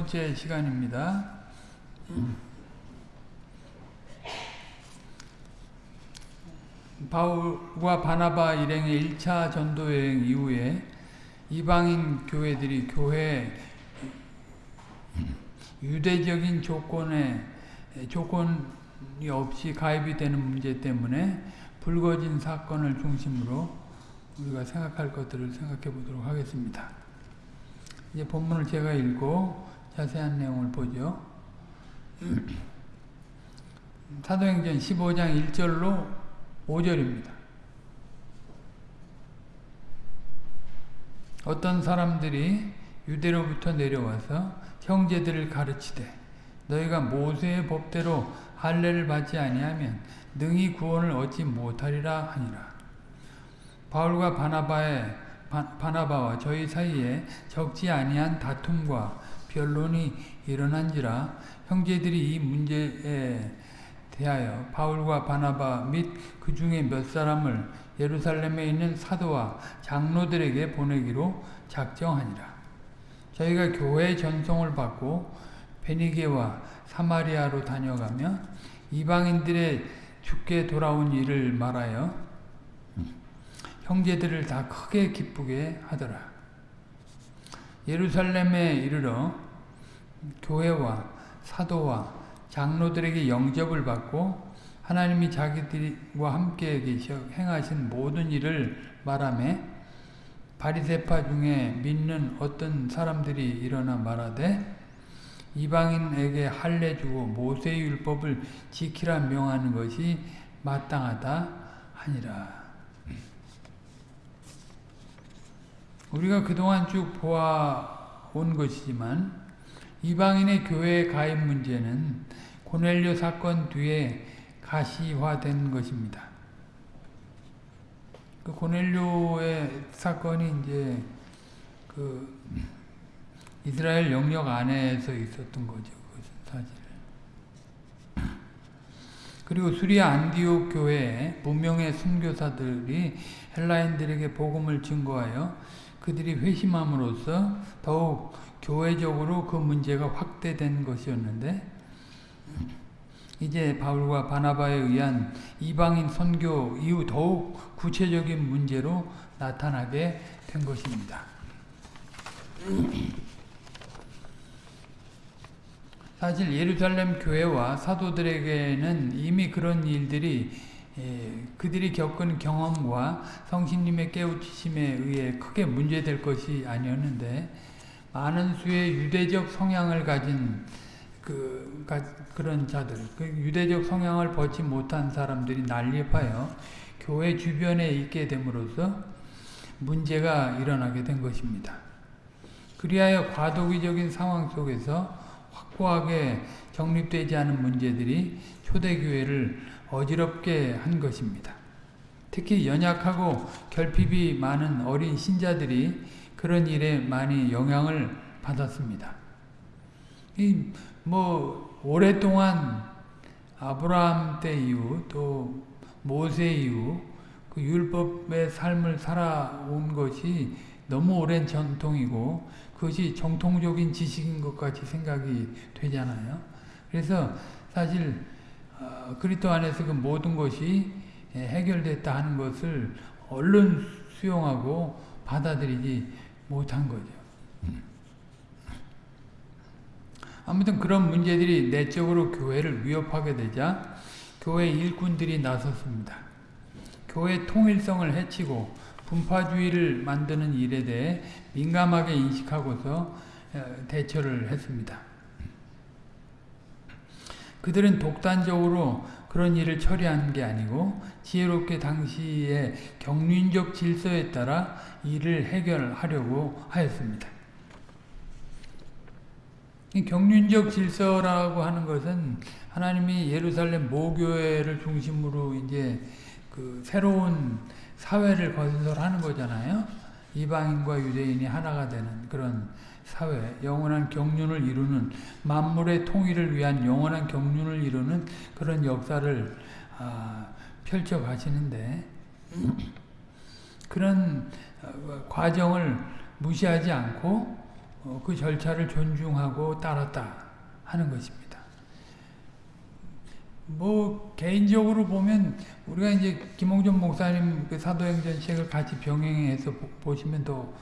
번째 시간입니다. 바울과 바나바 일행의 1차 전도 여행 이후에 이방인 교회들이 교회 유대적인 조건에 조건이 없이 가입이 되는 문제 때문에 불거진 사건을 중심으로 우리가 생각할 것들을 생각해 보도록 하겠습니다. 이제 본문을 제가 읽고 자세한 내용을 보죠. 사도행전 15장 1절로 5절입니다. 어떤 사람들이 유대로부터 내려와서 형제들을 가르치되 너희가 모세의 법대로 할례를 받지 아니하면 능히 구원을 얻지 못하리라 하니라. 바울과 바나바의 바 나바와 저희 사이에 적지 아니한 다툼과 변론이 일어난지라 형제들이 이 문제에 대하여 바울과 바나바 및 그 중에 몇 사람을 예루살렘에 있는 사도와 장로들에게 보내기로 작정하니라. 저희가 교회 전송을 받고 베니게와 사마리아로 다녀가며 이방인들의 죽게 돌아온 일을 말하여 형제들을 다 크게 기쁘게 하더라. 예루살렘에 이르러 교회와 사도와 장로들에게 영접을 받고 하나님이 자기들과 함께 계셔 행하신 모든 일을 말하며 바리세파 중에 믿는 어떤 사람들이 일어나 말하되 이방인에게 할례 주고 모세 율법을 지키라 명하는 것이 마땅하다 하니라. 우리가 그동안 쭉 보아온 것이지만 이방인의 교회 가입 문제는 고넬료 사건 뒤에 가시화된 것입니다. 그 고넬료의 사건이 이제 그 이스라엘 영역 안에서 있었던 거죠. 사실. 그리고 수리아 안디옥 교회에 무명의 순교사들이 헬라인들에게 복음을 증거하여 그들이 회심함으로써 더욱 교회적으로 그 문제가 확대된 것이었는데 이제 바울과 바나바에 의한 이방인 선교 이후 더욱 구체적인 문제로 나타나게 된 것입니다. 사실 예루살렘 교회와 사도들에게는 이미 그런 일들이 그들이 겪은 경험과 성신님의 깨우치심에 의해 크게 문제될 것이 아니었는데 많은 수의 유대적 성향을 가진 그 그런 자들, 그 유대적 성향을 벗지 못한 사람들이 난립하여 교회 주변에 있게 됨으로써 문제가 일어나게 된 것입니다. 그리하여 과도기적인 상황 속에서 확고하게 정립되지 않은 문제들이 초대교회를 어지럽게 한 것입니다. 특히 연약하고 결핍이 많은 어린 신자들이 그런 일에 많이 영향을 받았습니다. 뭐 오랫동안 아브라함 때 이후 또 모세 이후 그 율법의 삶을 살아온 것이 너무 오랜 전통이고 그것이 정통적인 지식인 것 같이 생각이 되잖아요. 그래서 사실 어, 그리스도 안에서 그 모든 것이 해결됐다 하는 것을 얼른 수용하고 받아들이지 못한 거죠. 아무튼 그런 문제들이 내적으로 교회를 위협하게 되자 교회 일꾼들이 나섰습니다. 교회 통일성을 해치고 분파주의를 만드는 일에 대해 민감하게 인식하고서 대처를 했습니다. 그들은 독단적으로 그런 일을 처리한 게 아니고 지혜롭게 당시의 경륜적 질서에 따라 일을 해결하려고 하였습니다. 경륜적 질서라고 하는 것은 하나님이 예루살렘 모교회를 중심으로 이제 그 새로운 사회를 건설하는 거잖아요. 이방인과 유대인이 하나가 되는 그런 사회, 영원한 경륜을 이루는 만물의 통일을 위한 영원한 경륜을 이루는 그런 역사를 아, 펼쳐 가시는데 그런 과정을 무시하지 않고 어, 그 절차를 존중하고 따랐다 하는 것입니다. 뭐 개인적으로 보면 우리가 이제 김홍준 목사님 그 사도행전 책을 같이 병행해서 보, 시면 더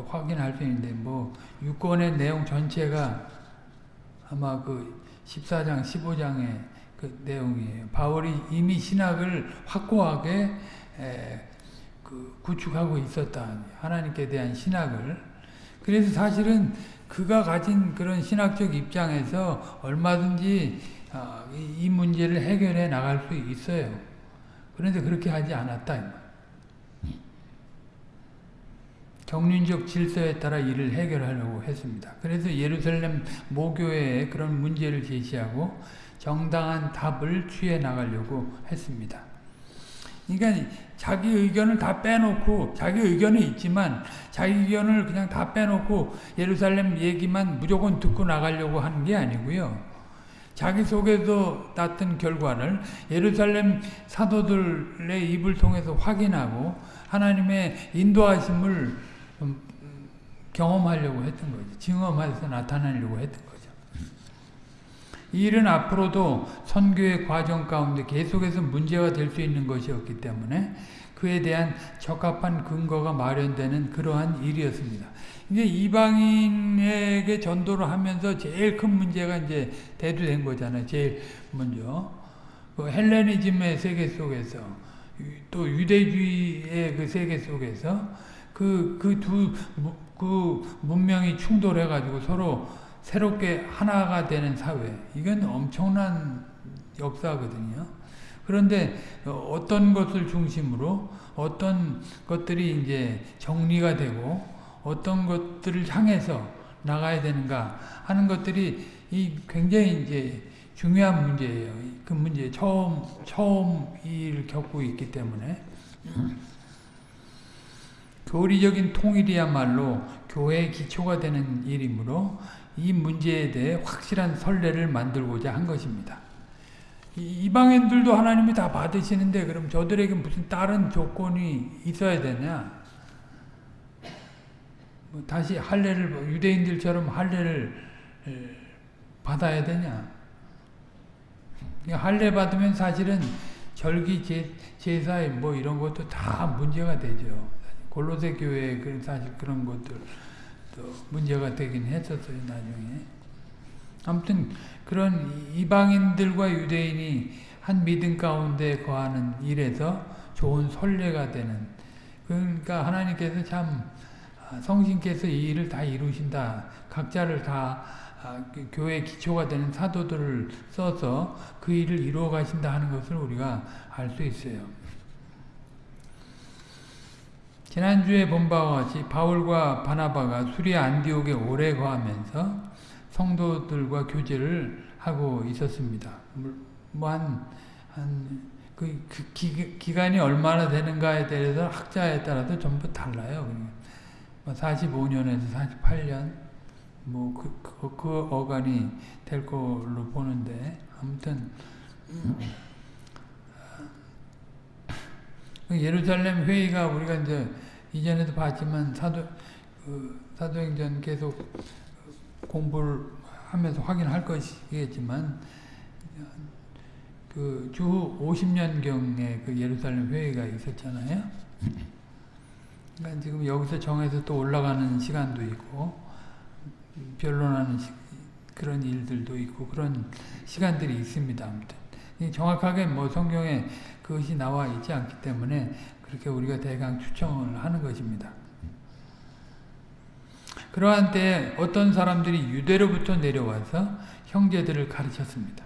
확인할 수 있는데 뭐 유권의 내용 전체가 아마 그 14장 15장의 그 내용이에요. 바울이 이미 신학을 확고하게 에, 그 구축하고 있었다. 하나님께 대한 신학을 그래서 사실은 그가 가진 그런 신학적 입장에서 얼마든지 아, 이 문제를 해결해 나갈 수 있어요. 그런데 그렇게 하지 않았다. 경륜적 질서에 따라 이를 해결하려고 했습니다. 그래서 예루살렘 모교회에 그런 문제를 제시하고 정당한 답을 취해 나가려고 했습니다. 그러니까 자기 의견을 다 빼놓고 자기 의견은 있지만 자기 의견을 그냥 다 빼놓고 예루살렘 얘기만 무조건 듣고 나가려고 하는 게 아니고요. 자기 속에서 났던 결과를 예루살렘 사도들의 입을 통해서 확인하고 하나님의 인도하심을 경험하려고 했던 거죠. 증험해서 나타내려고 했던 거죠. 이 일은 앞으로도 선교의 과정 가운데 계속해서 문제가 될 수 있는 것이었기 때문에 그에 대한 적합한 근거가 마련되는 그러한 일이었습니다. 이제 이방인에게 전도를 하면서 제일 큰 문제가 이제 대두된 거잖아요. 제일 먼저. 그 헬레니즘의 세계 속에서 또 유대주의의 그 세계 속에서 그, 그 두, 그 문명이 충돌해가지고 서로 새롭게 하나가 되는 사회. 이건 엄청난 역사거든요. 그런데 어떤 것을 중심으로 어떤 것들이 이제 정리가 되고 어떤 것들을 향해서 나가야 되는가 하는 것들이 이 굉장히 이제 중요한 문제예요. 그 문제 처음 처음 일 겪고 있기 때문에 교리적인 통일이야말로 교회의 기초가 되는 일이므로 이 문제에 대해 확실한 선례를 만들고자 한 것입니다. 이방인들도 하나님이 다 받으시는데 그럼 저들에게 무슨 다른 조건이 있어야 되냐? 뭐 다시 할례를 뭐 유대인들처럼 할례를 받아야 되냐? 할례 받으면 사실은 절기 제, 제사에 뭐 이런 것도 다 문제가 되죠. 골로새 교회에 사실 그런 것들 또 문제가 되긴 했었어요 나중에. 아무튼 그런 이방인들과 유대인이 한 믿음 가운데 거하는 일에서 좋은 선례가 되는 그러니까 하나님께서 참 아, 성신께서 이 일을 다 이루신다. 각자를 다 아, 그 교회의 기초가 되는 사도들을 써서 그 일을 이루어 가신다 하는 것을 우리가 알 수 있어요. 지난주에 본 바와 같이 바울과 바나바가 수리아 안디옥에 오래 거하면서 성도들과 교제를 하고 있었습니다. 뭐 한 한, 그, 그 기, 기간이 얼마나 되는가에 대해서 학자에 따라서 전부 달라요. 45년에서 뭐 48년 뭐 그, 그, 그 어간이 될 걸로 보는데 아무튼 그 예루살렘 회의가 우리가 이제 이전에도 봤지만 사도 그 사도행전 계속 공부를 하면서 확인할 것이겠지만 그 주 50년경에 그 예루살렘 회의가 있었잖아요. 그러니까 지금 여기서 정해서 또 올라가는 시간도 있고 변론하는 시, 그런 일들도 있고 그런 시간들이 있습니다. 정확하게 뭐 성경에 그것이 나와 있지 않기 때문에 그렇게 우리가 대강 추정을 하는 것입니다. 그러한 때 어떤 사람들이 유대로부터 내려와서 형제들을 가르쳤습니다.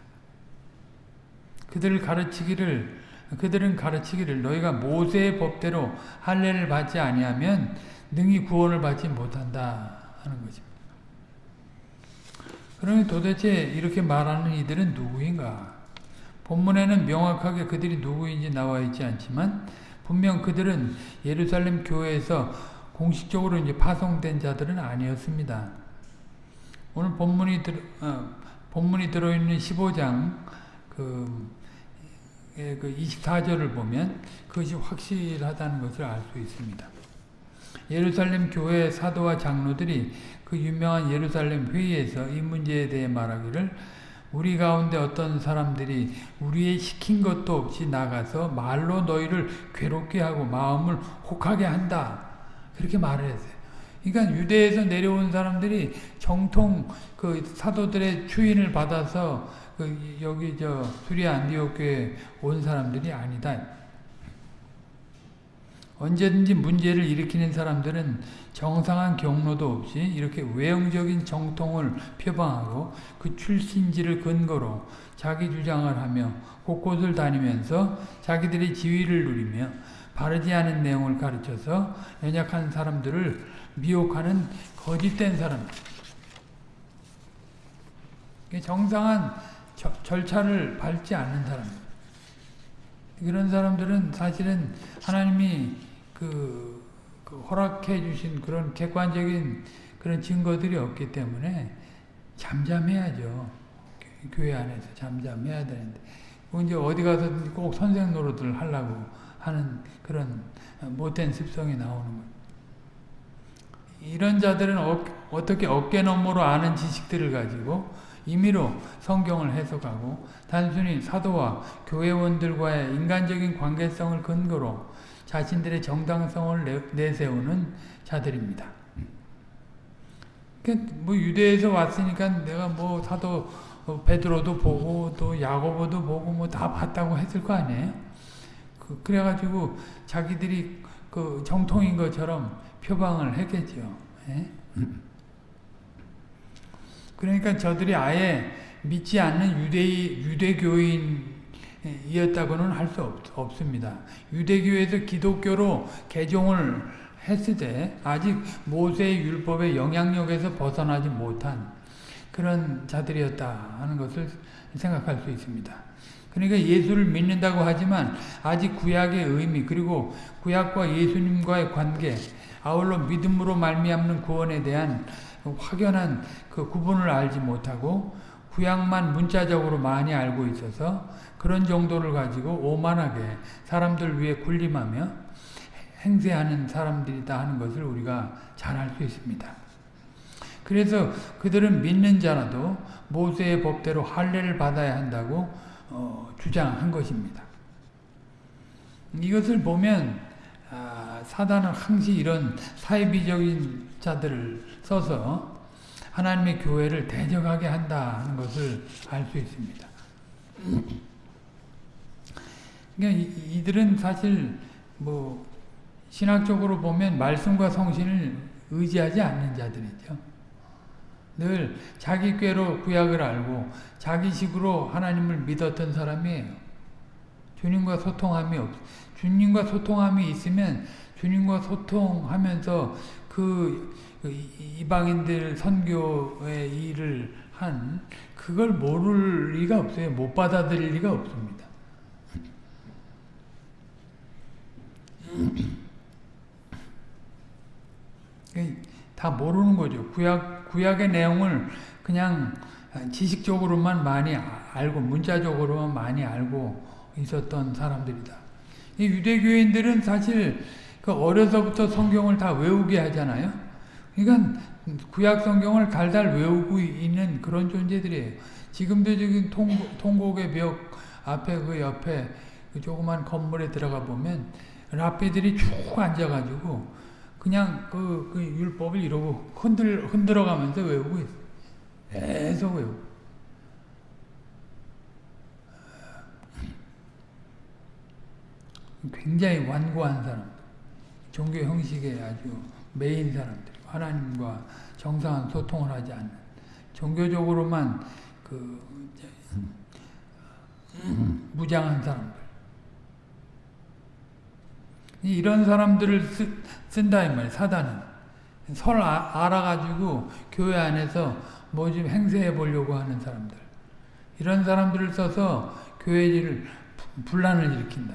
그들을 가르치기를 그들은 가르치기를 너희가 모세의 법대로 할례를 받지 아니하면 능히 구원을 받지 못한다 하는 것입니다. 그러니 도대체 이렇게 말하는 이들은 누구인가? 본문에는 명확하게 그들이 누구인지 나와 있지 않지만 분명 그들은 예루살렘 교회에서 공식적으로 이제 파송된 자들은 아니었습니다. 오늘 본문이 들, 어, 본문이 들어 있는 15장 그 예, 그 24절을 보면 그것이 확실하다는 것을 알 수 있습니다. 예루살렘 교회 사도와 장로들이 그 유명한 예루살렘 회의에서 이 문제에 대해 말하기를 우리 가운데 어떤 사람들이 우리의 시킨 것도 없이 나가서 말로 너희를 괴롭게 하고 마음을 혹하게 한다. 그렇게 말을 했어요. 그러니까 유대에서 내려온 사람들이 정통 그 사도들의 추인을 받아서 그 여기 저 수리 안디옥교에 온 사람들이 아니다. 언제든지 문제를 일으키는 사람들은 정상한 경로도 없이 이렇게 외형적인 정통을 표방하고 그 출신지를 근거로 자기 주장을 하며 곳곳을 다니면서 자기들의 지위를 누리며 바르지 않은 내용을 가르쳐서 연약한 사람들을 미혹하는 거짓된 사람. 정상한 저, 절차를 밟지 않는 사람. 그런 사람들은 사실은 하나님이 그, 그 허락해 주신 그런 객관적인 그런 증거들이 없기 때문에 잠잠해야죠. 교회 안에서 잠잠해야 되는데. 이제 어디 가서 꼭 선생 노릇을 하려고 하는 그런 못된 습성이 나오는 거예요. 이런 자들은 어, 어떻게 어깨너머로 아는 지식들을 가지고 임의로 성경을 해석하고 단순히 사도와 교회원들과의 인간적인 관계성을 근거로 자신들의 정당성을 내세우는 자들입니다. 그러니까 뭐 유대에서 왔으니까 내가 뭐 사도 베드로도 보고 또 야고보도 보고 뭐 다 봤다고 했을 거 아니에요. 그, 래가지고 자기들이 그 정통인 것처럼 표방을 했겠죠. 예? 그러니까 저들이 아예 믿지 않는 유대 유대교인 이었다고는 할 수 없습니다. 유대교에서 기독교로 개종을 했을 때 아직 모세의 율법의 영향력에서 벗어나지 못한 그런 자들이었다 하는 것을 생각할 수 있습니다. 그러니까 예수를 믿는다고 하지만 아직 구약의 의미 그리고 구약과 예수님과의 관계 아울러 믿음으로 말미암는 구원에 대한 확연한 그 구분을 알지 못하고 구약만 문자적으로 많이 알고 있어서 그런 정도를 가지고 오만하게 사람들 위해 군림하며 행세하는 사람들이다 하는 것을 우리가 잘 알 수 있습니다. 그래서 그들은 믿는 자라도 모세의 법대로 할례를 받아야 한다고 어, 주장한 것입니다. 이것을 보면 아, 사단은 항시 이런 사이비적인 자들을 써서 하나님의 교회를 대적하게 한다는 것을 알 수 있습니다. 그러니까 이들은 사실 뭐 신학적으로 보면 말씀과 성신을 의지하지 않는 자들이죠. 늘 자기 꾀로 구약을 알고 자기 식으로 하나님을 믿었던 사람이에요. 주님과 소통함이 없, 주님과 소통함이 있으면 주님과 소통하면서 그 이방인들 선교의 일을 한 그걸 모를 리가 없어요. 못 받아들일 리가 없습니다. 다 모르는 거죠. 구약, 구약의 내용을 그냥 지식적으로만 많이 알고, 문자적으로만 많이 알고 있었던 사람들이다. 이 유대교인들은 사실 그 어려서부터 성경을 다 외우게 하잖아요. 그러니까 구약 성경을 달달 외우고 있는 그런 존재들이에요. 지금도 지금 통, 곡의 벽 앞에 그 옆에 그 조그만 건물에 들어가 보면 랍비들이 쭉 앉아가지고 그냥 그, 그 율법을 이러고 흔들, 흔들어가면서 외우고 있어요. 계속 외우고. 굉장히 완고한 사람 종교 형식에 아주 메인 사람들 하나님과 정상한 소통을 하지 않는 종교적으로만 그 무장한 사람들 이런 사람들을 쓰, 쓴다 이 말이에요 사단은 설 아, 알아가지고 교회 안에서 뭐 좀 행세해 보려고 하는 사람들 이런 사람들을 써서 교회를 분란을 일으킨다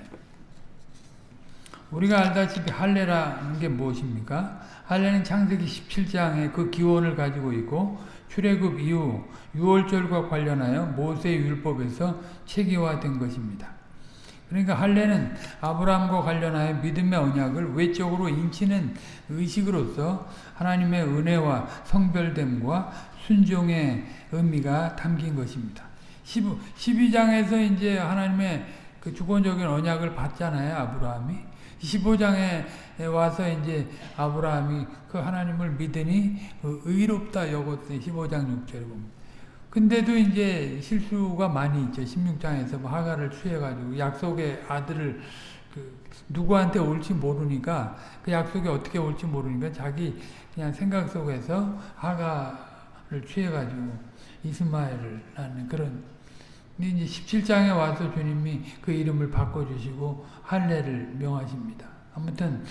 우리가 알다시피 할례라는 게 무엇입니까? 할례는 창세기 17장에 그 기원을 가지고 있고 출애굽 이후 유월절과 관련하여 모세의 율법에서 체계화된 것입니다. 그러니까 할례는 아브라함과 관련하여 믿음의 언약을 외적으로 인치는 의식으로서 하나님의 은혜와 성별됨과 순종의 의미가 담긴 것입니다. 12장에서 이제 하나님의 그 주권적인 언약을 받잖아요, 아브라함이. 15장에 와서 이제 아브라함이 그 하나님을 믿으니 의롭다 여겼어요. 15장 6절에 보면. 근데도 이제 실수가 많이 있죠. 16장에서 뭐 하가를 취해가지고 약속의 아들을 그 누구한테 올지 모르니까 그 약속이 어떻게 올지 모르니까 자기 그냥 생각 속에서 하가를 취해가지고 이스마엘을 낳는 그런 이제 17장에 와서 주님이 그 이름을 바꿔주시고 할례를 명하십니다. 아무튼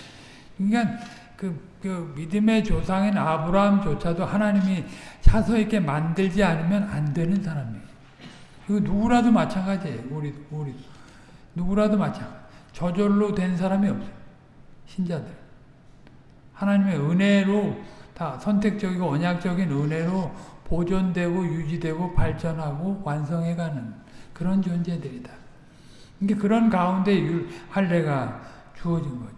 그러니까 그, 그 믿음의 조상인 아브라함조차도 하나님이 차서 있게 만들지 않으면 안 되는 사람이에요. 이거 누구라도 마찬가지예요. 우리 우리 누구라도 마찬가지. 저절로 된 사람이 없어요. 신자들. 하나님의 은혜로 다 선택적이고 언약적인 은혜로 보존되고 유지되고 발전하고 완성해가는 그런 존재들이다. 이게 그런 가운데 할례가 주어진 거죠.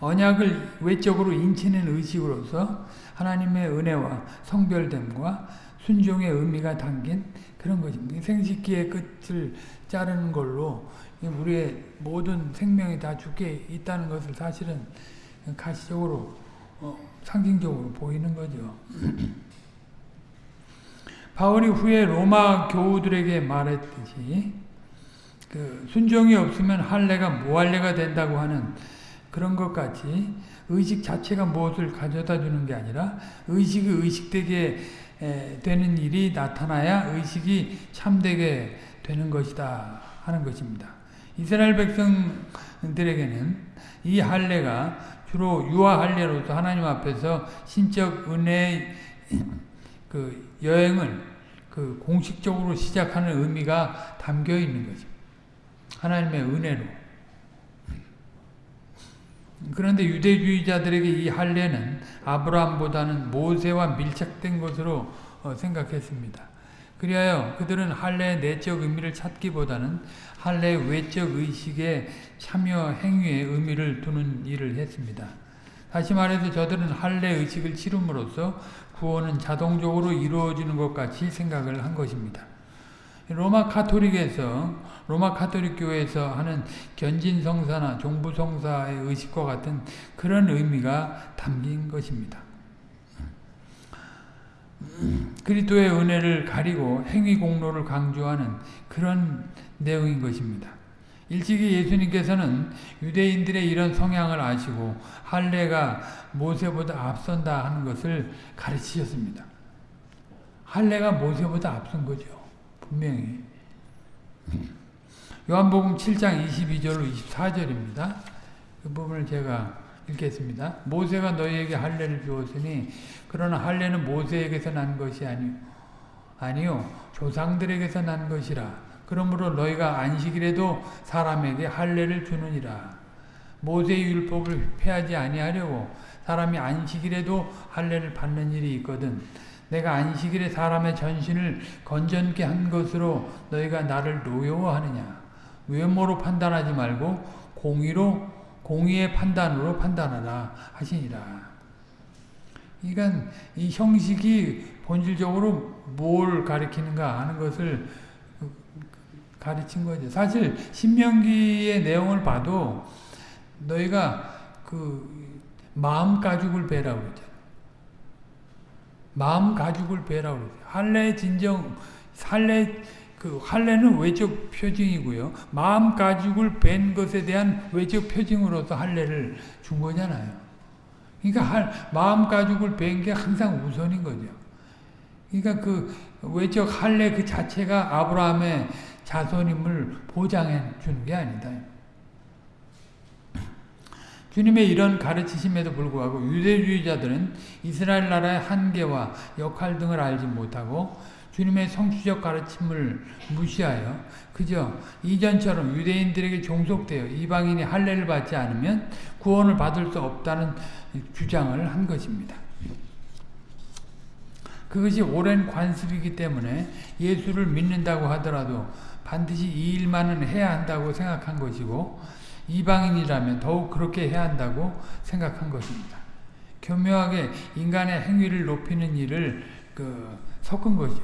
언약을 외적으로 인치는 의식으로서 하나님의 은혜와 성별됨과 순종의 의미가 담긴 그런 것입니다. 생식기의 끝을 자르는 걸로 우리의 모든 생명이 다 죽게 있다는 것을 사실은 가시적으로 어, 상징적으로 보이는 거죠. 바울이 후에 로마 교우들에게 말했듯이 그 순종이 없으면 할례가 무할례가 된다고 하는 그런 것 같이 의식 자체가 무엇을 가져다 주는 게 아니라 의식이 의식되게 되는 일이 나타나야 의식이 참되게 되는 것이다 하는 것입니다. 이스라엘 백성들에게는 이 할례가 주로 유아 할례로서 하나님 앞에서 신적 은혜 그 여행을 그 공식적으로 시작하는 의미가 담겨 있는 거죠. 하나님의 은혜로. 그런데 유대주의자들에게 이 할례는 아브라함보다는 모세와 밀착된 것으로 어, 생각했습니다. 그리하여 그들은 할례의 내적 의미를 찾기보다는 할례의 외적 의식에 참여 행위에 의미를 두는 일을 했습니다. 다시 말해서 저들은 할례 의식을 치름으로써 구원은 자동적으로 이루어지는 것 같이 생각을 한 것입니다. 로마 카톨릭에서 로마 카톨릭 교회에서 하는 견진 성사나 종부 성사의 의식과 같은 그런 의미가 담긴 것입니다. 그리스도의 은혜를 가리고 행위 공로를 강조하는 그런 내용인 것입니다. 일찍이 예수님께서는 유대인들의 이런 성향을 아시고 할례가 모세보다 앞선다 하는 것을 가르치셨습니다. 할례가 모세보다 앞선 거죠. 분명히. 요한복음 7장 22절로 24절입니다. 그 부분을 제가 읽겠습니다. 모세가 너희에게 할례를 주었으니 그러나 할례는 모세에게서 난 것이 아니요 아니요 조상들에게서 난 것이라 그러므로 너희가 안식일에도 사람에게 할례를 주느니라 모세의 율법을 폐하지 아니하려고 사람이 안식일에도 할례를 받는 일이 있거든 내가 안식일에 사람의 전신을 건전케 한 것으로 너희가 나를 노여워하느냐 외모로 판단하지 말고 공의로 공의의 판단으로 판단하라 하시니라. 그러니까 이 형식이 본질적으로 뭘 가리키는가 하는 것을 가르친 거죠. 사실 신명기의 내용을 봐도 너희가 그 마음 가죽을 베라고 했잖아. 마음 가죽을 베라고 했어. 할례 진정 할례 그 할례는 외적 표징이고요. 마음 가죽을 벤 것에 대한 외적 표징으로서 할례를 준 거잖아요. 그러니까 할, 마음 가죽을 벤 게 항상 우선인 거죠. 그러니까 그 외적 할례 그 자체가 아브라함의 자손임을 보장해 주는 게 아니다. 주님의 이런 가르치심에도 불구하고 유대주의자들은 이스라엘 나라의 한계와 역할 등을 알지 못하고 주님의 성취적 가르침을 무시하여 그저 이전처럼 유대인들에게 종속되어 이방인이 할례를 받지 않으면 구원을 받을 수 없다는 주장을 한 것입니다. 그것이 오랜 관습이기 때문에 예수를 믿는다고 하더라도 반드시 이 일만은 해야 한다고 생각한 것이고 이방인이라면 더욱 그렇게 해야 한다고 생각한 것입니다. 교묘하게 인간의 행위를 높이는 일을 그 섞은 거죠.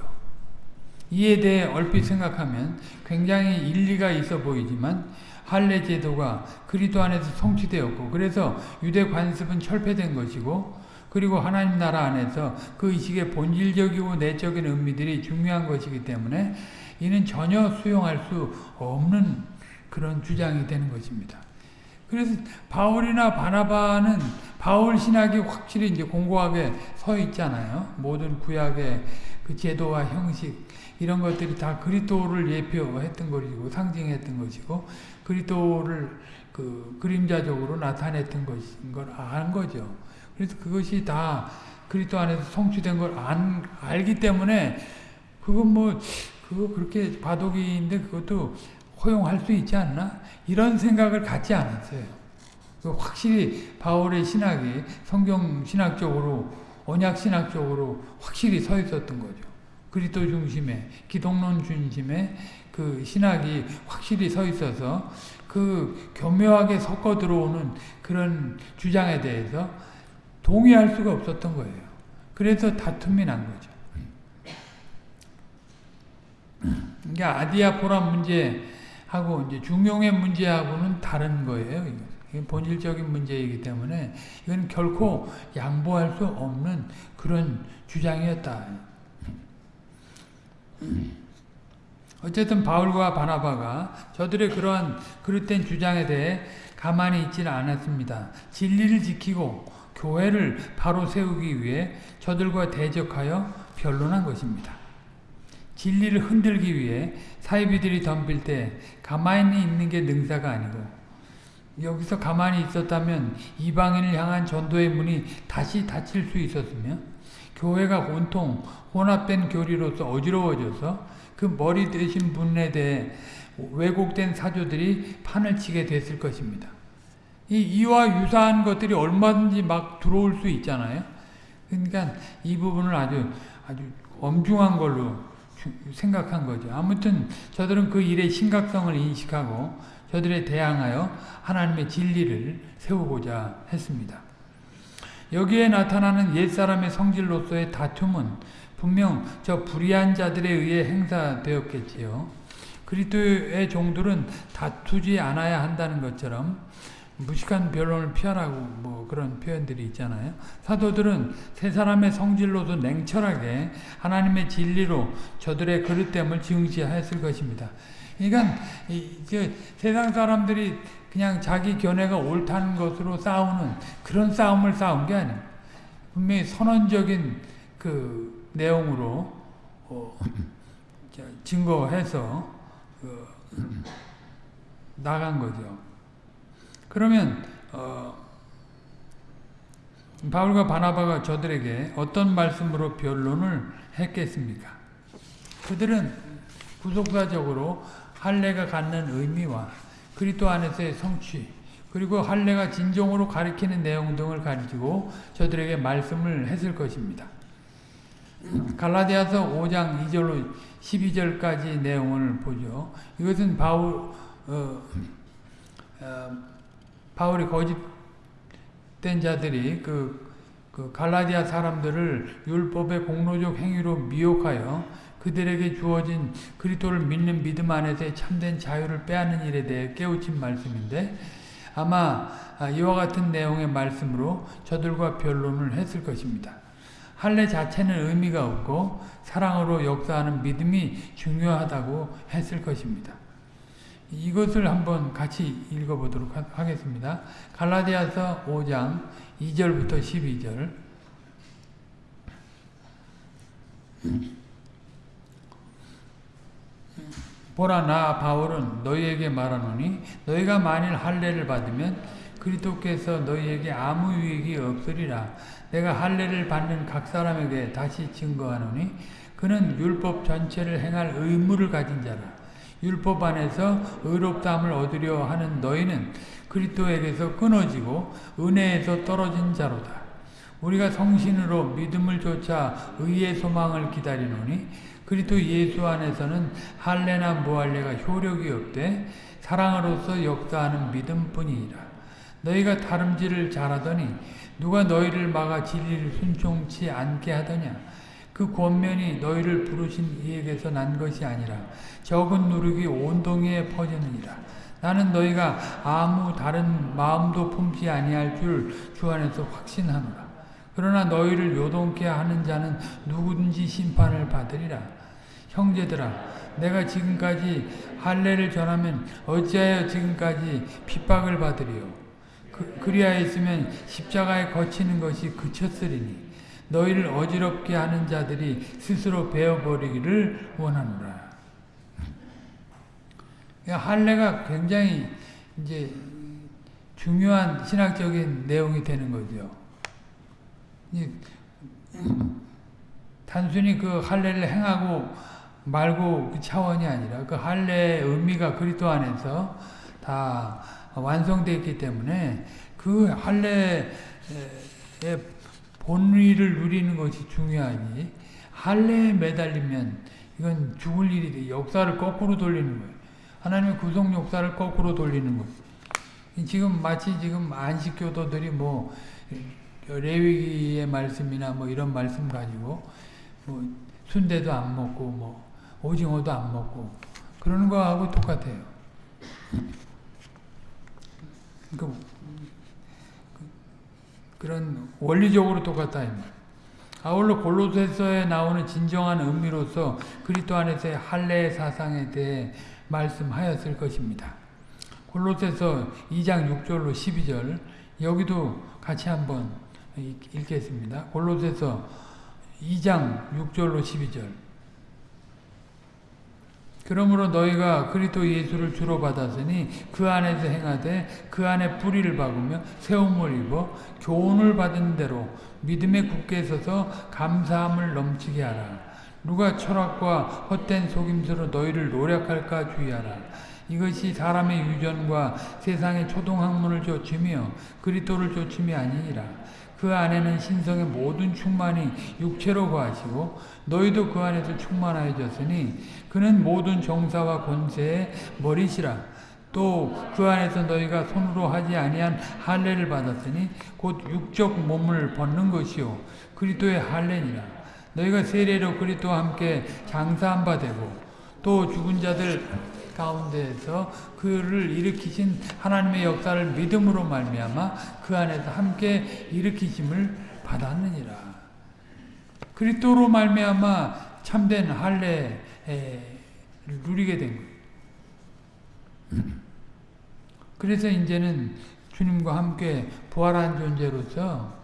이에 대해 얼핏 생각하면 굉장히 일리가 있어 보이지만 할례 제도가 그리스도 안에서 성취되었고 그래서 유대 관습은 철폐된 것이고 그리고 하나님 나라 안에서 그 의식의 본질적이고 내적인 의미들이 중요한 것이기 때문에 이는 전혀 수용할 수 없는 그런 주장이 되는 것입니다. 그래서 바울이나 바나바는 바울 신학이 확실히 이제 공고하게 서 있잖아요. 모든 구약의 그 제도와 형식 이런 것들이 다 그리스도를 예표했던 것이고 상징했던 것이고 그리스도를 그 그림자적으로 나타냈던 것인 걸 안 거죠. 그래서 그것이 다 그리스도 안에서 성취된 걸 안, 알기 때문에 그건 뭐 그거 그렇게 바둑인데 그것도 허용할 수 있지 않나? 이런 생각을 갖지 않았어요. 확실히 바울의 신학이 성경 신학적으로 언약 신학적으로 확실히 서 있었던 거죠. 그리스도 중심에 기독론 중심에 그 신학이 확실히 서 있어서 그 교묘하게 섞어 들어오는 그런 주장에 대해서 동의할 수가 없었던 거예요. 그래서 다툼이 난 거죠. 그러니까 아디아포라 문제 하고 이제 중용의 문제하고는 다른 거예요. 이건 본질적인 문제이기 때문에 이건 결코 양보할 수 없는 그런 주장이었다. 어쨌든 바울과 바나바가 저들의 그러한 그릇된 주장에 대해 가만히 있지는 않았습니다. 진리를 지키고 교회를 바로 세우기 위해 저들과 대적하여 변론한 것입니다. 진리를 흔들기 위해 사이비들이 덤빌 때 가만히 있는 게 능사가 아니고 여기서 가만히 있었다면 이방인을 향한 전도의 문이 다시 닫힐 수 있었으며 교회가 온통 혼합된 교리로서 어지러워져서 그 머리 대신 분에 대해 왜곡된 사조들이 판을 치게 됐을 것입니다. 이, 이와 유사한 것들이 얼마든지 막 들어올 수 있잖아요. 그러니까 이 부분을 아주 아주 엄중한 걸로 생각한 거죠. 아무튼 저들은 그 일의 심각성을 인식하고 저들에 대항하여 하나님의 진리를 세우고자 했습니다. 여기에 나타나는 옛사람의 성질로서의 다툼은 분명 저 불의한 자들에 의해 행사되었겠지요. 그리스도의 종들은 다투지 않아야 한다는 것처럼 무식한 변론을 피하라고 뭐 그런 표현들이 있잖아요. 사도들은 세 사람의 성질로도 냉철하게 하나님의 진리로 저들의 그릇됨을 증시했을 것입니다. 그러니까 세상 사람들이 그냥 자기 견해가 옳다는 것으로 싸우는 그런 싸움을 싸운 게 아니에요. 분명히 선언적인 그 내용으로 어, 증거해서 어, 나간 거죠. 그러면 어, 바울과 바나바가 저들에게 어떤 말씀으로 변론을 했겠습니까? 그들은 구속사적으로 할례가 갖는 의미와 그리스도 안에서의 성취 그리고 할례가 진정으로 가리키는 내용 등을 가지고 저들에게 말씀을 했을 것입니다. 갈라디아서 5장 2절로 12절까지 내용을 보죠. 이것은 바울 어, 어, 바울이 거짓된 자들이 그, 그 갈라디아 사람들을 율법의 공로적 행위로 미혹하여 그들에게 주어진 그리스도를 믿는 믿음 안에서의 참된 자유를 빼앗는 일에 대해 깨우친 말씀인데 아마 이와 같은 내용의 말씀으로 저들과 변론을 했을 것입니다. 할례 자체는 의미가 없고 사랑으로 역사하는 믿음이 중요하다고 했을 것입니다. 이것을 한번 같이 읽어보도록 하겠습니다. 갈라디아서 5장 2절부터 12절. 보라 나 바울은 너희에게 말하노니 너희가 만일 할례를 받으면 그리스도께서 너희에게 아무 유익이 없으리라. 내가 할례를 받는 각 사람에게 다시 증거하노니 그는 율법 전체를 행할 의무를 가진 자라 율법 안에서 의롭다함을 얻으려 하는 너희는 그리스도에게서 끊어지고 은혜에서 떨어진 자로다 우리가 성신으로 믿음을 쫓아 의의 소망을 기다리노니 그리스도 예수 안에서는 할례나 무할례가 효력이 없되 사랑으로서 역사하는 믿음뿐이니라. 너희가 다름질을 잘하더니 누가 너희를 막아 진리를 순종치 않게 하더냐. 그 권면이 너희를 부르신 이에게서 난 것이 아니라 적은 누룩이 온 동네에 퍼지느니라. 나는 너희가 아무 다른 마음도 품지 아니할 줄 주 안에서 확신하노라. 그러나 너희를 요동케 하는 자는 누구든지 심판을 받으리라. 형제들아 내가 지금까지 할례를 전하면 어찌하여 지금까지 핍박을 받으리요. 그, 그리하였으면 십자가에 거치는 것이 그쳤으리니 너희를 어지럽게 하는 자들이 스스로 베어버리기를 원하노라. 할례가 굉장히 이제 중요한 신학적인 내용이 되는 거죠. 단순히 그 할례를 행하고 말고 그 차원이 아니라 그 할례의 의미가 그리스도 안에서 다 완성되어 있기 때문에 그 할례의 본의를 누리는 것이 중요하니 할례에 매달리면 이건 죽을 일이 돼. 역사를 거꾸로 돌리는 거예요. 하나님의 구속 역사를 거꾸로 돌리는 거예요. 지금 마치 지금 안식교도들이 뭐 레위기의 말씀이나 뭐 이런 말씀 가지고 뭐 순대도 안 먹고 뭐 오징어도 안 먹고 그러는 거하고 똑같아요. 그, 그런 원리적으로 똑같다. 아울러 골로새서에 나오는 진정한 의미로서 그리스도 안에서의 할례의 사상에 대해 말씀하였을 것입니다. 골로새서 2장 6절로 12절 여기도 같이 한번 읽겠습니다. 골로새서 2장 6절로 12절 그러므로 너희가 그리스도 예수를 주로 받았으니 그 안에서 행하되 그 안에 뿌리를 박으며 세움을 입어 교훈을 받은 대로 믿음에 굳게 서서 감사함을 넘치게 하라. 누가 철학과 헛된 속임수로 너희를 노력할까 주의하라. 이것이 사람의 유전과 세상의 초동학문을 좇으며 그리스도를 좇음이 아니니라. 그 안에는 신성의 모든 충만이 육체로 거하시고 너희도 그 안에서 충만하여졌으니 그는 모든 정사와 권세의 머리시라. 또 그 안에서 너희가 손으로 하지 아니한 할례를 받았으니 곧 육적 몸을 벗는 것이요 그리스도의 할례니라. 너희가 세례로 그리스도와 함께 장사한 바 되고 또 죽은 자들 가운데에서 그를 일으키신 하나님의 역사를 믿음으로 말미암아 그 안에서 함께 일으키심을 받았느니라. 그리스도로 말미암아 참된 할례를 누리게 된 거예요. 그래서 이제는 주님과 함께 부활한 존재로서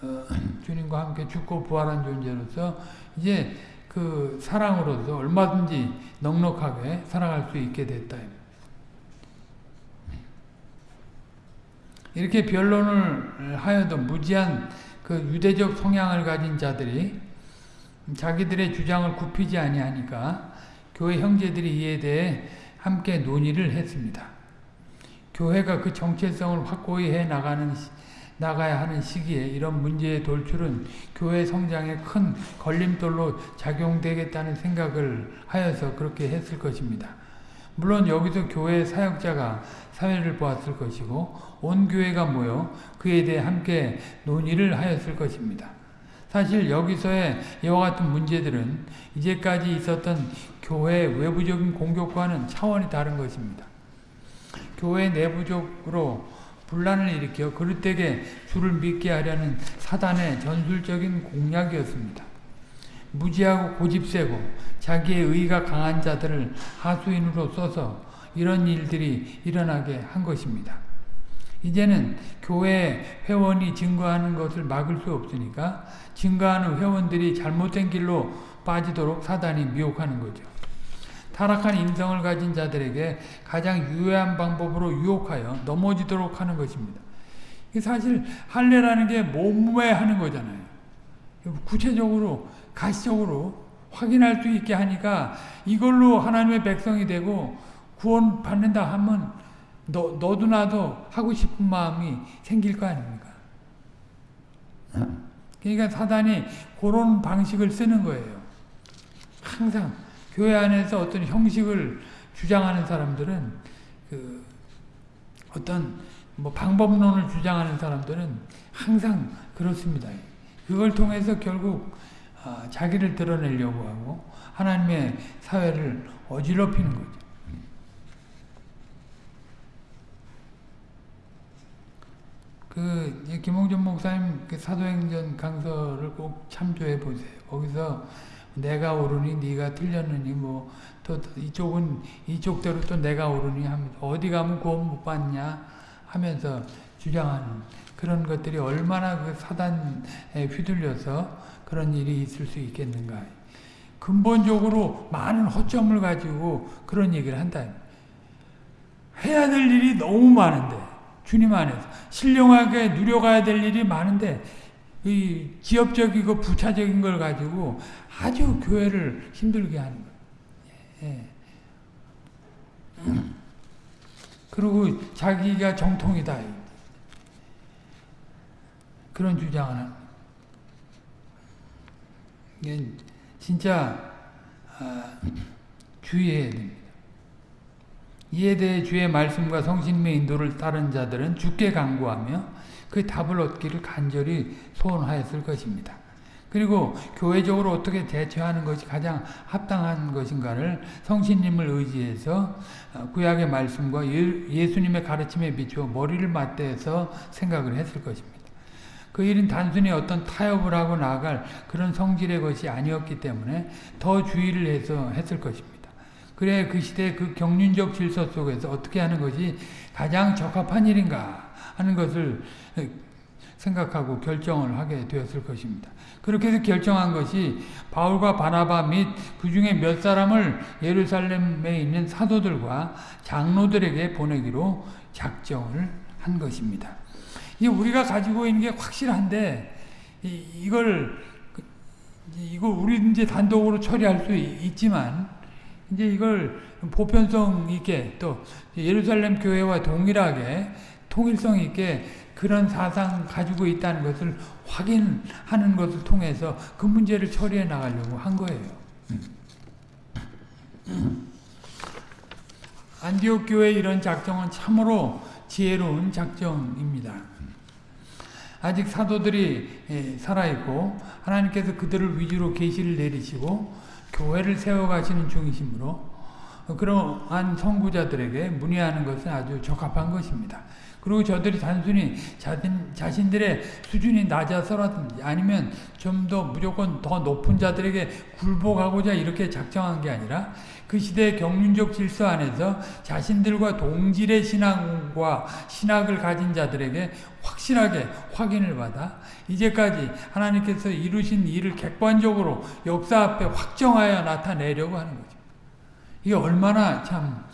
어, 주님과 함께 죽고 부활한 존재로서 이제 그 사랑으로서 얼마든지 넉넉하게 살아갈 수 있게 됐다. 이렇게 변론을 하여도 무지한 그 유대적 성향을 가진 자들이 자기들의 주장을 굽히지 아니하니까 교회 형제들이 이에 대해 함께 논의를 했습니다. 교회가 그 정체성을 확고히 해 나가는 나가야 하는 시기에 이런 문제의 돌출은 교회 성장에 큰 걸림돌로 작용되겠다는 생각을 하여서 그렇게 했을 것입니다. 물론 여기서 교회 사역자가 사회를 보았을 것이고 온 교회가 모여 그에 대해 함께 논의를 하였을 것입니다. 사실 여기서의 이와 같은 문제들은 이제까지 있었던 교회 외부적인 공격과는 차원이 다른 것입니다. 교회 내부적으로 분란을 일으켜 그릇되게 주를 믿게 하려는 사단의 전술적인 공략이었습니다. 무지하고 고집세고 자기의 의가 강한 자들을 하수인으로 써서 이런 일들이 일어나게 한 것입니다. 이제는 교회 회원이 증거하는 것을 막을 수 없으니까 증거하는 회원들이 잘못된 길로 빠지도록 사단이 미혹하는 거죠. 타락한 인성을 가진 자들에게 가장 유효한 방법으로 유혹하여 넘어지도록 하는 것입니다. 사실 할례라는 게 몸에 하는 거잖아요. 구체적으로 가시적으로 확인할 수 있게 하니까 이걸로 하나님의 백성이 되고 구원 받는다 하면 너, 너도 나도 하고 싶은 마음이 생길 거 아닙니까? 그러니까 사단이 그런 방식을 쓰는 거예요. 항상 교회 안에서 어떤 형식을 주장하는 사람들은 그 어떤 뭐 방법론을 주장하는 사람들은 항상 그렇습니다. 그걸 통해서 결국 아, 자기를 드러내려고 하고 하나님의 사회를 어지럽히는 거죠. 그 김홍준 목사님 그 사도행전 강서를 꼭 참조해 보세요. 거기서 내가 옳으니 네가 틀렸느니 뭐 또 이쪽은 이쪽대로 또 내가 옳으니 하면서 어디 가면 구원 못 받냐 하면서 주장하는 그런 것들이 얼마나 그 사단에 휘둘려서 그런 일이 있을 수 있겠는가. 근본적으로 많은 허점을 가지고 그런 얘기를 한다. 해야 될 일이 너무 많은데 주님 안에서 신령하게 누려가야 될 일이 많은데 이 지엽적이고 부차적인 걸 가지고 아주 교회를 힘들게 하는 거예요. 예. 그리고 자기가 정통이다. 그런 주장을 거예요. 진짜 아, 주의해야 됩니다. 이에 대해 주의 말씀과 성신의 인도를 따른 자들은 주께 강구하며 그 답을 얻기를 간절히 소원하였을 것입니다. 그리고 교회적으로 어떻게 대처하는 것이 가장 합당한 것인가를 성신님을 의지해서 구약의 말씀과 예수님의 가르침에 비추어 머리를 맞대서 생각을 했을 것입니다. 그 일은 단순히 어떤 타협을 하고 나아갈 그런 성질의 것이 아니었기 때문에 더 주의를 해서 했을 것입니다. 그래 그 시대 그 경륜적 질서 속에서 어떻게 하는 것이 가장 적합한 일인가 하는 것을 생각하고 결정을 하게 되었을 것입니다. 그렇게 해서 결정한 것이 바울과 바나바 및 그 중에 몇 사람을 예루살렘에 있는 사도들과 장로들에게 보내기로 작정을 한 것입니다. 이 우리가 가지고 있는 게 확실한데 이, 이걸 이거 우리 이제 단독으로 처리할 수 있지만 이제 이걸 보편성 있게 또 예루살렘 교회와 동일하게 통일성 있게 그런 사상 가지고 있다는 것을 확인하는 것을 통해서 그 문제를 처리해 나가려고 한 거예요. 안디옥 교회 이런 작정은 참으로 지혜로운 작정입니다. 아직 사도들이 예, 살아있고 하나님께서 그들을 위주로 계시를 내리시고 교회를 세워가시는 중이시므로 그러한 선구자들에게 문의하는 것은 아주 적합한 것입니다. 그리고 저들이 단순히 자신, 자신들의 수준이 낮아서라든지 아니면 좀 더 무조건 더 높은 자들에게 굴복하고자 이렇게 작정한 게 아니라 그 시대의 경륜적 질서 안에서 자신들과 동질의 신앙과 신학을 가진 자들에게 확실하게 확인을 받아 이제까지 하나님께서 이루신 일을 객관적으로 역사 앞에 확정하여 나타내려고 하는 거죠. 이게 얼마나 참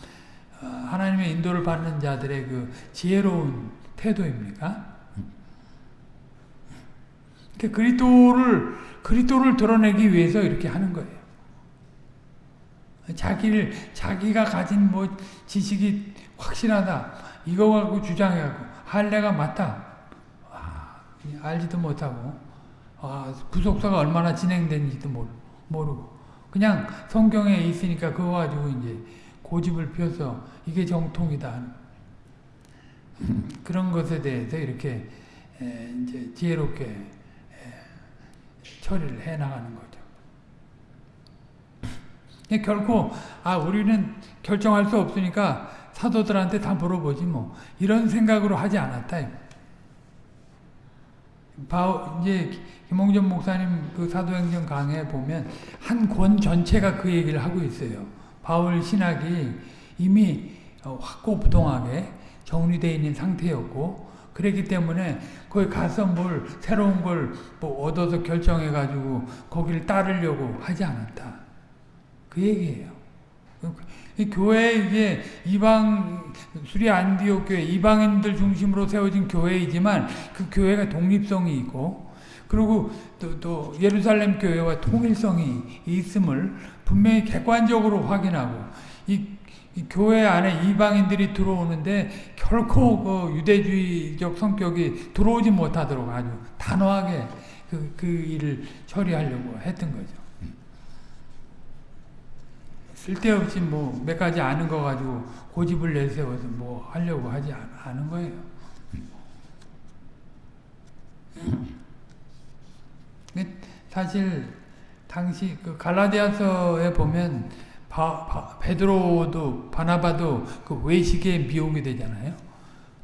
어, 하나님의 인도를 받는 자들의 그 지혜로운 태도입니까? 그리스도를 그리스도를 드러내기 위해서 이렇게 하는 거예요. 자기를 자기가 가진 뭐 지식이 확실하다 이거 갖고 주장하고 할례가 맞다 아, 알지도 못하고 아, 구속사가 얼마나 진행된지도 모르고 그냥 성경에 있으니까 그거 가지고 이제 고집을 펴서 이게 정통이다. 그런 것에 대해서 이렇게 이제 지혜롭게 처리를 해 나가는 거죠. 결코 아 우리는 결정할 수 없으니까 사도들한테 다 물어보지 뭐 이런 생각으로 하지 않았다. 바 이제 김홍전 목사님 그 사도행전 강해 보면 한 권 전체가 그 얘기를 하고 있어요. 바울 신학이 이미 어, 확고부동하게 정리되어 있는 상태였고 그랬기 때문에 거기 가서 뭘 새로운 걸 뭐 얻어서 결정해 가지고 거기를 따르려고 하지 않았다. 그 얘기예요. 교회 이게 이방 수리 안디옥 교회 이방인들 중심으로 세워진 교회이지만 그 교회가 독립성이 있고 그리고 또, 또 예루살렘 교회와 통일성이 있음을 분명히 객관적으로 확인하고 이, 이 교회 안에 이방인들이 들어오는데 결코 그 유대주의적 성격이 들어오지 못하도록 아주 단호하게 그, 그 일을 처리하려고 했던 거죠. 쓸데없이 뭐 몇 가지 아는 거 가지고 고집을 내세워서 뭐 하려고 하지 않은 거예요. 사실 당시 그 갈라디아서에 보면 바, 바, 베드로도 바나바도 그 외식에 미혹이 되잖아요.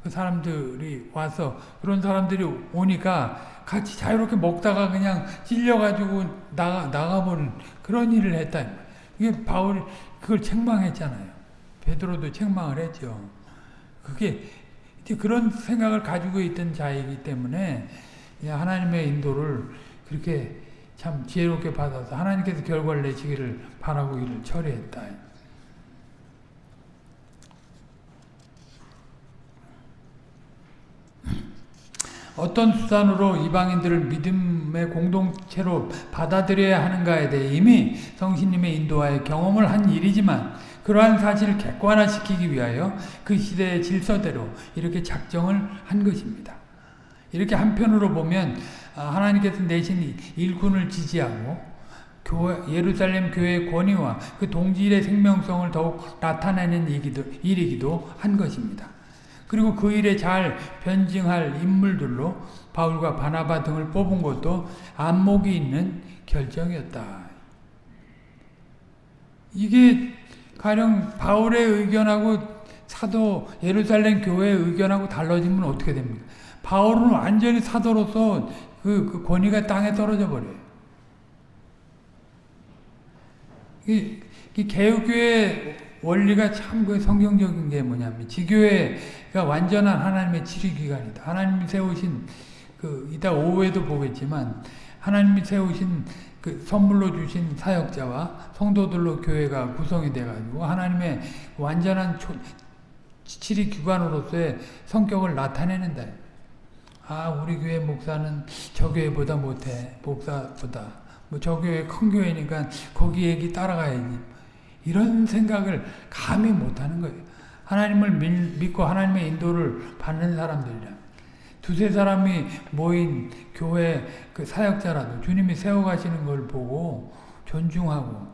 그 사람들이 와서 그런 사람들이 오니까 같이 자유롭게 먹다가 그냥 찔려가지고 나가 나가버린 그런 일을 했다. 이게 바울이 그걸 책망했잖아요. 베드로도 책망을 했죠. 그게 이제 그런 생각을 가지고 있던 자이기 때문에 하나님의 인도를 그렇게 참 지혜롭게 받아서 하나님께서 결과를 내시기를 바라고 이를 처리했다. 어떤 수단으로 이방인들을 믿음의 공동체로 받아들여야 하는가에 대해 이미 성신님의 인도하에 경험을 한 일이지만 그러한 사실을 객관화시키기 위하여 그 시대의 질서대로 이렇게 작정을 한 것입니다. 이렇게 한편으로 보면 아, 하나님께서 내신 일꾼을 지지하고 교회, 예루살렘 교회의 권위와 그 동질의 생명성을 더욱 나타내는 일이기도, 일이기도 한 것입니다. 그리고 그 일에 잘 변증할 인물들로 바울과 바나바 등을 뽑은 것도 안목이 있는 결정이었다. 이게 가령 바울의 의견하고 사도 예루살렘 교회의 의견하고 달라지면 어떻게 됩니까? 바울은 완전히 사도로서 그, 그 권위가 땅에 떨어져 버려요. 이, 이 개혁교회 원리가 참 그 성경적인 게 뭐냐면 지교회가 완전한 하나님의 치료기관이다. 하나님이 세우신 그 이따 오후에도 보겠지만 하나님이 세우신 그 선물로 주신 사역자와 성도들로 교회가 구성이 돼가지고 하나님의 완전한 치리 기관으로서의 성격을 나타내는다. 아 우리 교회 목사는 저 교회보다 못해 목사보다 뭐 저 교회 큰 교회니까 거기 얘기 따라가야지 이런 생각을 감히 못하는 거예요. 하나님을 믿고 하나님의 인도를 받는 사람들이라 두세 사람이 모인 교회 그 사역자라도 주님이 세워가시는 걸 보고 존중하고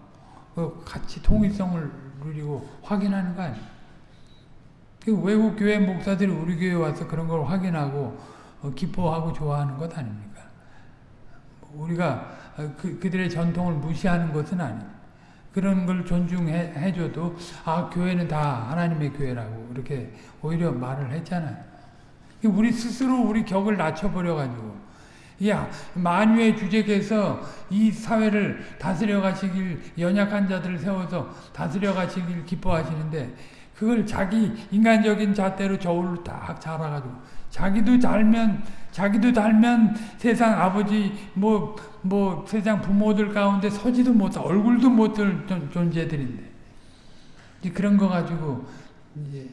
그 같이 통일성을 누리고 확인하는 거 아니에요. 그 외국 교회 목사들이 우리 교회 와서 그런 걸 확인하고 어, 기뻐하고 좋아하는 것 아닙니까? 우리가 어, 그, 그들의 전통을 무시하는 것은 아니에요. 그런 걸 존중해 줘도 아 교회는 다 하나님의 교회라고 이렇게 오히려 말을 했잖아요. 우리 스스로 우리 격을 낮춰버려 가지고 야 만유의 주제께서 이 사회를 다스려 가시길 연약한 자들을 세워서 다스려 가시길 기뻐하시는데 그걸 자기 인간적인 잣대로 저울로 딱 잡아가지고 자기도 달면 자기도 달면 세상 아버지 뭐뭐 뭐 세상 부모들 가운데 서지도 못할 얼굴도 못할 존재들인데 이제 그런 거 가지고 이제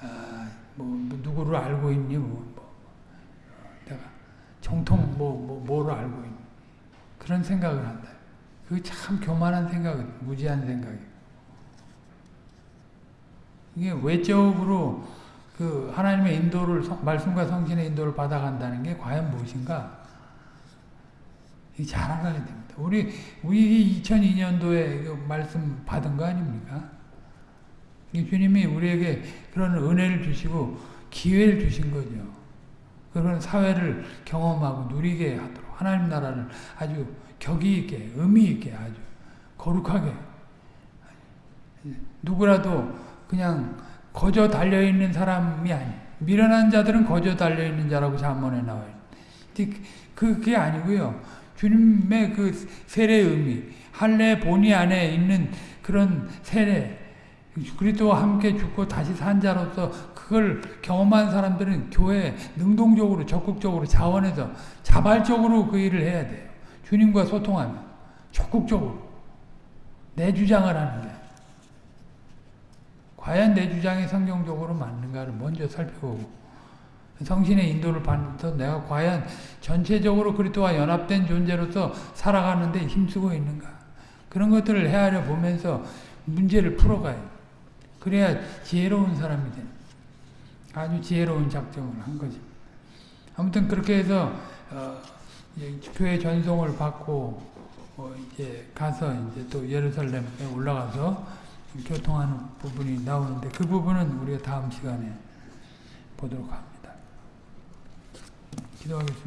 아, 뭐 누구를 알고 있니 뭐, 뭐 내가 정통 뭐, 뭐 뭐를 알고 있니 그런 생각을 한다. 그게 참 교만한 생각은 무지한 생각이에요. 이게 외적으로 그 하나님의 인도를 말씀과 성신의 인도를 받아간다는 게 과연 무엇인가? 잘 알아야 됩니다. 우리 우리 2002년도에 말씀 받은 거 아닙니까? 주님이 우리에게 그런 은혜를 주시고 기회를 주신 거죠. 그런 사회를 경험하고 누리게 하도록 하나님 나라를 아주 격이 있게 의미 있게 아주 거룩하게 누구라도 그냥 거저 달려있는 사람이 아니 미련한 자들은 거저 달려있는 자라고 잠언에 나와요. 그, 그게 아니고요. 주님의 그 세례의 의미, 할례 본의 안에 있는 그런 세례, 그리스도와 함께 죽고 다시 산 자로서 그걸 경험한 사람들은 교회에 능동적으로 적극적으로 자원해서 자발적으로 그 일을 해야 돼요. 주님과 소통하면 적극적으로 내 주장을 하는 게 과연 내 주장이 성경적으로 맞는가를 먼저 살펴보고 성신의 인도를 받면서 내가 과연 전체적으로 그리스도와 연합된 존재로서 살아가는데 힘쓰고 있는가 그런 것들을 헤아려 보면서 문제를 풀어가요. 그래야 지혜로운 사람이 돼. 아주 지혜로운 작정을 한 거지. 아무튼 그렇게 해서 어, 교회 전송을 받고 어, 이제 가서 이제 또 예루살렘에 올라가서 교통하는 부분이 나오는데 그 부분은 우리가 다음 시간에 보도록 합니다. 기도하겠습니다.